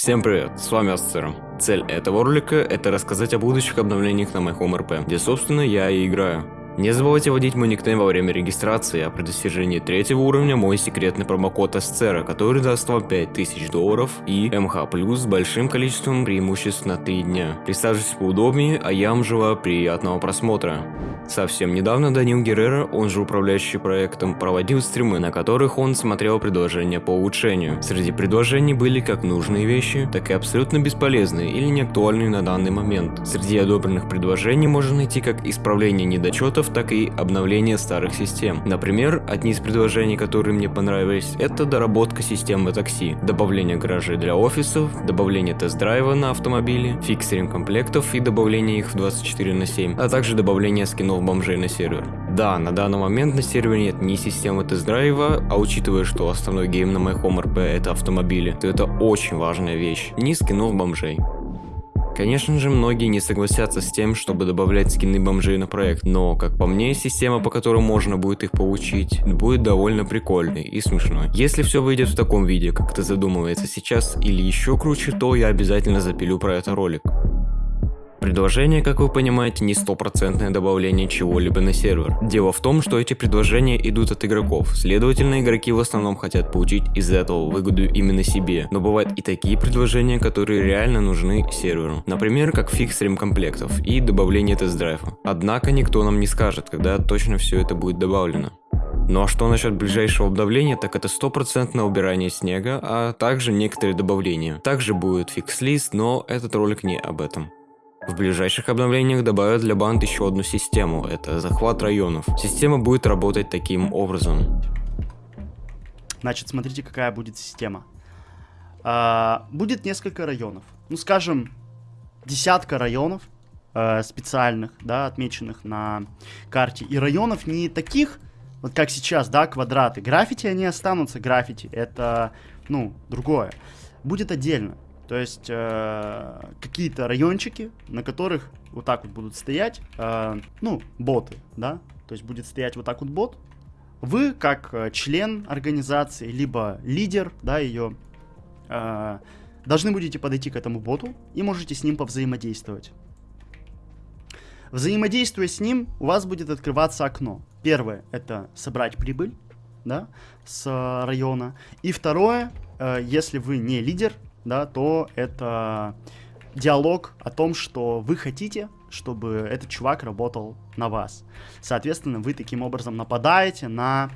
Всем привет, с вами Асцером. Цель этого ролика это рассказать о будущих обновлениях на MyHomeRP, где собственно я и играю. Не забывайте вводить мой никнейм во время регистрации, а при достижении третьего уровня мой секретный промокод Асцера, который даст вам 5000 долларов и МХ плюс с большим количеством преимуществ на 3 дня. Присаживайтесь поудобнее, а я вам желаю приятного просмотра. Совсем недавно Данил Геррера, он же управляющий проектом, проводил стримы, на которых он смотрел предложения по улучшению. Среди предложений были как нужные вещи, так и абсолютно бесполезные или неактуальные на данный момент. Среди одобренных предложений можно найти как исправление недочетов, так и обновление старых систем. Например, одни из предложений, которые мне понравились, это доработка системы такси, добавление гаражей для офисов, добавление тест-драйва на автомобиле, фикс ремкомплектов и добавление их в 24 на 7, а также добавление скинов бомжей на сервер. Да, на данный момент на сервере нет ни системы тест-драйва, а учитывая, что основной game на MyHomeRP это автомобили, то это очень важная вещь. Ни скинов бомжей. Конечно же, многие не согласятся с тем, чтобы добавлять скины бомжей на проект, но, как по мне, система, по которой можно будет их получить, будет довольно прикольной и смешной. Если все выйдет в таком виде, как это задумывается сейчас, или еще круче, то я обязательно запилю про это ролик. Предложение, как вы понимаете, не стопроцентное добавление чего-либо на сервер. Дело в том, что эти предложения идут от игроков, следовательно игроки в основном хотят получить из этого выгоду именно себе. Но бывают и такие предложения, которые реально нужны серверу. Например, как фикс ремкомплектов и добавление тест-драйва. Однако никто нам не скажет, когда точно все это будет добавлено. Ну а что насчет ближайшего обновления, так это стопроцентное убирание снега, а также некоторые добавления. Также будет фикс-лист, но этот ролик не об этом. В ближайших обновлениях добавят для банд еще одну систему, это захват районов. Система будет работать таким образом. Значит, смотрите, какая будет система. А, будет несколько районов. Ну, скажем, десятка районов а, специальных, да, отмеченных на карте. И районов не таких, вот как сейчас, да, квадраты. Граффити, они останутся, граффити. Это, ну, другое. Будет отдельно. То есть э, какие-то райончики, на которых вот так вот будут стоять, э, ну, боты, да, то есть будет стоять вот так вот бот. Вы, как э, член организации, либо лидер, да, ее, э, должны будете подойти к этому боту и можете с ним повзаимодействовать. Взаимодействуя с ним, у вас будет открываться окно. Первое — это собрать прибыль, да, с района. И второе, э, если вы не лидер, да, то это диалог о том, что вы хотите, чтобы этот чувак работал на вас. Соответственно, вы таким образом нападаете на,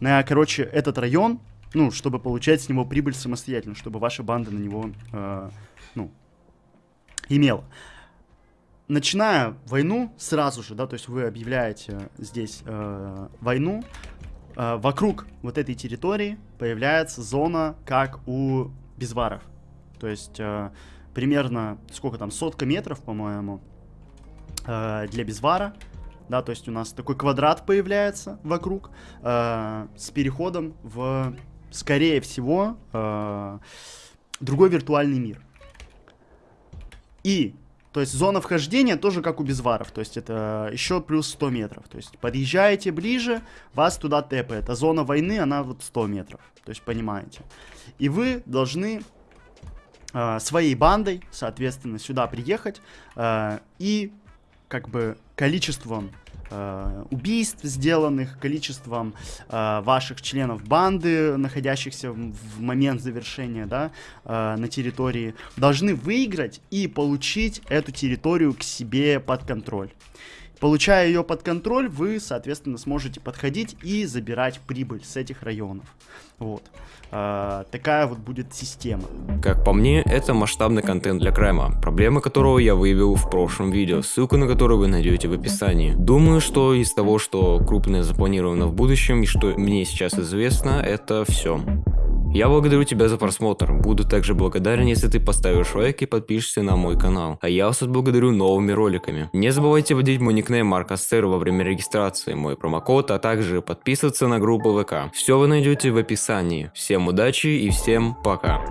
на короче, этот район, ну, чтобы получать с него прибыль самостоятельно, чтобы ваша банда на него, э, ну, имела. Начиная войну сразу же, да, то есть вы объявляете здесь э, войну, э, вокруг вот этой территории появляется зона, как у безваров. То есть э, примерно, сколько там, сотка метров, по-моему, э, для безвара. Да, то есть у нас такой квадрат появляется вокруг э, с переходом в, скорее всего, э, другой виртуальный мир. И, то есть зона вхождения тоже как у безваров, то есть это еще плюс 100 метров. То есть подъезжаете ближе, вас туда тэпает. А зона войны, она вот 100 метров, то есть понимаете. И вы должны своей бандой, соответственно, сюда приехать э, и как бы количеством э, убийств сделанных, количеством э, ваших членов банды, находящихся в, в момент завершения, да, э, на территории, должны выиграть и получить эту территорию к себе под контроль. Получая ее под контроль, вы, соответственно, сможете подходить и забирать прибыль с этих районов. Вот. А, такая вот будет система. Как по мне, это масштабный контент для крайма, проблемы которого я выявил в прошлом видео, ссылку на которое вы найдете в описании. Думаю, что из того, что крупное запланировано в будущем и что мне сейчас известно, это все. Я благодарю тебя за просмотр, буду также благодарен, если ты поставишь лайк и подпишешься на мой канал, а я вас отблагодарю новыми роликами. Не забывайте вводить мой никнейм Марк Астер во время регистрации, мой промокод, а также подписываться на группу ВК. Все вы найдете в описании. Всем удачи и всем пока.